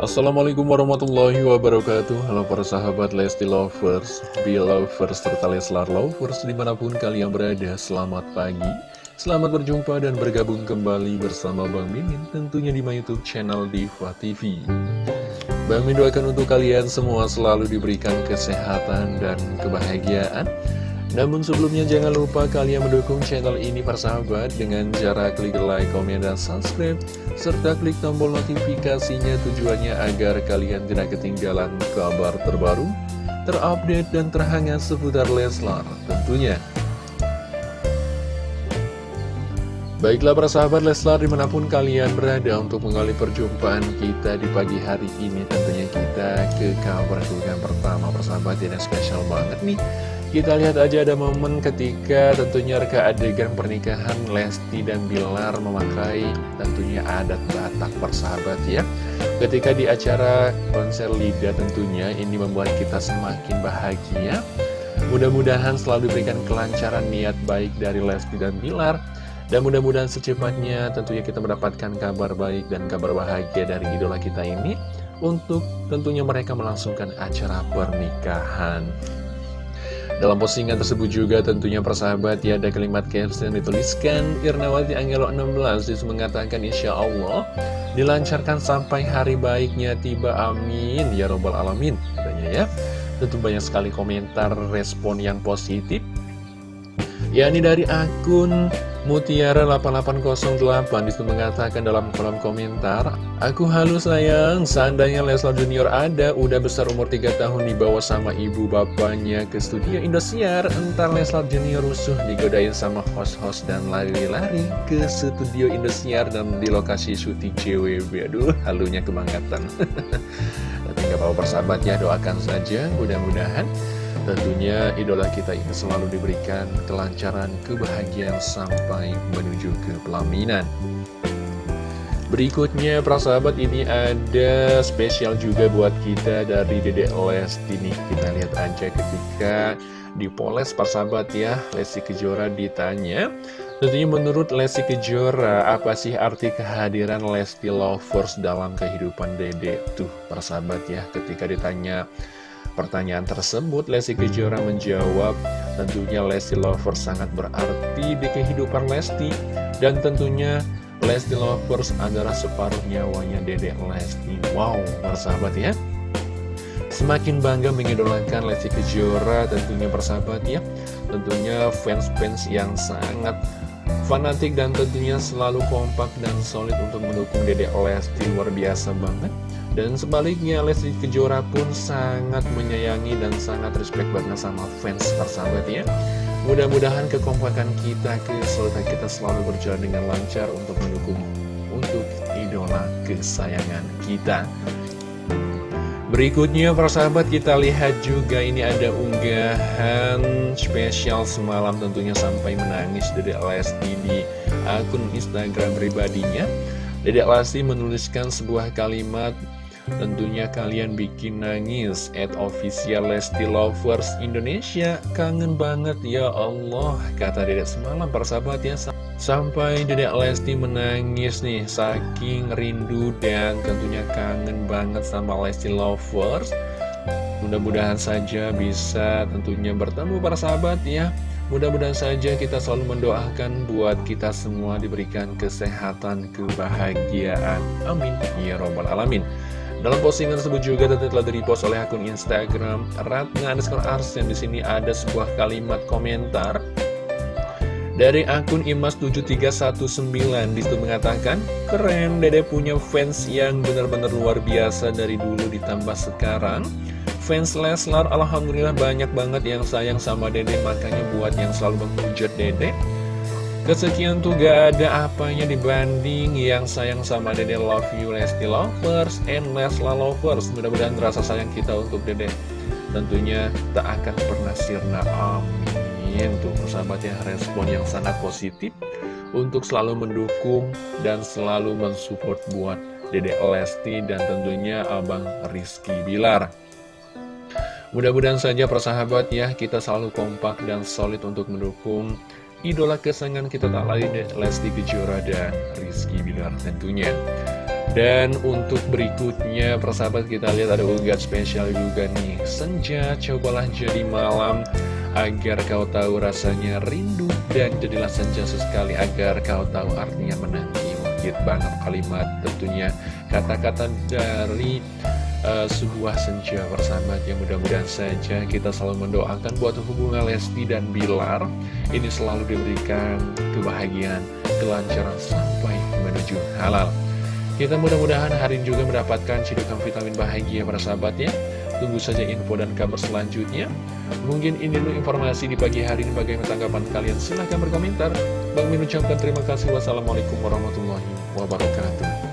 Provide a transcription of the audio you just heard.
Assalamualaikum warahmatullahi wabarakatuh. Halo para sahabat Lesti Lovers, Belovers, serta Leslar Lovers di mana pun kalian berada Selamat pagi, selamat berjumpa dan bergabung kembali bersama Bang Mimin Tentunya di my youtube channel Diva TV Bang Mimin doakan untuk kalian semua selalu diberikan kesehatan dan kebahagiaan namun sebelumnya jangan lupa kalian mendukung channel ini persahabat dengan cara klik like, komen, dan subscribe serta klik tombol notifikasinya tujuannya agar kalian tidak ketinggalan kabar terbaru, terupdate, dan terhangat seputar Leslar tentunya. Baiklah para sahabat Leslar di mana pun kalian berada untuk mengawali perjumpaan kita di pagi hari ini Tentunya kita ke kabar kebukaan pertama persahabat yang spesial banget nih kita lihat aja ada momen ketika tentunya reka adegan pernikahan Lesti dan Bilar memakai tentunya adat Batak persahabat ya. Ketika di acara konser Lida tentunya ini membuat kita semakin bahagia. Mudah-mudahan selalu diberikan kelancaran niat baik dari Lesti dan Bilar. Dan mudah-mudahan secepatnya tentunya kita mendapatkan kabar baik dan kabar bahagia dari idola kita ini. Untuk tentunya mereka melangsungkan acara pernikahan. Dalam postingan tersebut juga tentunya persahabat ya ada kalimat caption yang dituliskan. Irnawati Angelo 16 itu mengatakan Insya Allah dilancarkan sampai hari baiknya tiba amin. Ya robbal alamin. Katanya ya. Tentu banyak sekali komentar respon yang positif ya ini dari akun Mutiara 8808 di situ mengatakan dalam kolom komentar Aku halus sayang, seandainya Leslar Junior ada, udah besar umur 3 tahun dibawa sama ibu bapaknya ke studio Indosiar. Entar Leslar Junior rusuh digodain sama host-host dan lari-lari ke studio Indosiar dan di lokasi syuting CWB Aduh, halunya kebangatan Tapi gak apa-apa persahabat ya, doakan saja mudah-mudahan Tentunya idola kita ini selalu diberikan kelancaran, kebahagiaan sampai menuju ke pelaminan. Berikutnya, sahabat ini ada spesial juga buat kita dari Dedek Lesti nih. Kita lihat aja ketika dipoles sahabat ya, Lesti Kejora ditanya. Tentunya menurut Lesti Kejora, apa sih arti kehadiran Lesti Lovers dalam kehidupan Dede? Tuh, sahabat ya, ketika ditanya Pertanyaan tersebut, Lesti Kejora menjawab, tentunya Lesti Lovers sangat berarti di kehidupan Lesti, dan tentunya Lesti Lovers adalah separuh nyawanya Dedek Lesti. Wow, bersahabat ya. Semakin bangga mengidolakan Lesti Kejora, tentunya bersahabat ya. Tentunya fans-fans yang sangat fanatik dan tentunya selalu kompak dan solid untuk mendukung Dedek Lesti luar biasa banget. Dan sebaliknya Lesti Kejora pun sangat menyayangi dan sangat respect banget sama fans persahabat ya. Mudah-mudahan kekompakan kita, kesulitan kita selalu berjalan dengan lancar untuk mendukung untuk idola kesayangan kita. Berikutnya persahabat kita lihat juga ini ada unggahan spesial semalam tentunya sampai menangis dari Lesti di akun Instagram pribadinya. Dedek Lesti menuliskan sebuah kalimat Tentunya kalian bikin nangis At official Lesti Lovers Indonesia. Kangen banget ya Allah Kata dedek semalam persahabat ya. Sampai dedek Lesti menangis nih Saking rindu dan tentunya kangen banget sama Lesti Lovers. Mudah-mudahan saja bisa tentunya bertemu para sahabat ya Mudah-mudahan saja kita selalu mendoakan buat kita semua diberikan kesehatan, kebahagiaan. Amin. Ya Robbal Alamin. Dalam postingan tersebut juga tentu telah di-repost oleh akun Instagram Ratna underscore Ars yang di sini ada sebuah kalimat komentar dari akun Imas7319 di situ mengatakan Keren, dede punya fans yang benar-benar luar biasa dari dulu ditambah sekarang Fans Leslar Alhamdulillah banyak banget yang sayang sama dede. Makanya buat yang selalu menghujat dede Kesekian tuh gak ada apanya dibanding yang sayang sama Dede. Love You Lesti Lovers and Lesla Lovers. Mudah-mudahan rasa sayang kita untuk Dede tentunya tak akan pernah sirna. Amin. Tuh persahabat ya respon yang sangat positif Untuk selalu mendukung dan selalu mensupport buat Dede Lesti dan tentunya Abang Rizky Bilar Mudah-mudahan saja persahabat ya kita selalu kompak dan solid untuk mendukung idola kesayangan kita tak lain Lesti Kejora dan Rizky Bilar tentunya. dan untuk berikutnya persahabat kita lihat ada unggahan spesial juga nih. Senja cobalah jadi malam agar kau tahu rasanya rindu Dan jadilah senja sesekali agar kau tahu artinya menanti. Wajib banget kalimat tentunya. Kata-kata dari uh, sebuah senja persahabat yang mudah-mudahan saja kita selalu mendoakan buat hubungan Lesti dan Bilar Ini selalu diberikan kebahagiaan, kelancaran sampai menuju halal kita mudah-mudahan hari ini juga mendapatkan cedokan vitamin bahagia para sahabat ya. Tunggu saja info dan kabar selanjutnya. Mungkin ini dulu informasi di pagi hari ini bagaimana tanggapan kalian. Silahkan berkomentar. Bang Min ucapkan terima kasih. Wassalamualaikum warahmatullahi wabarakatuh.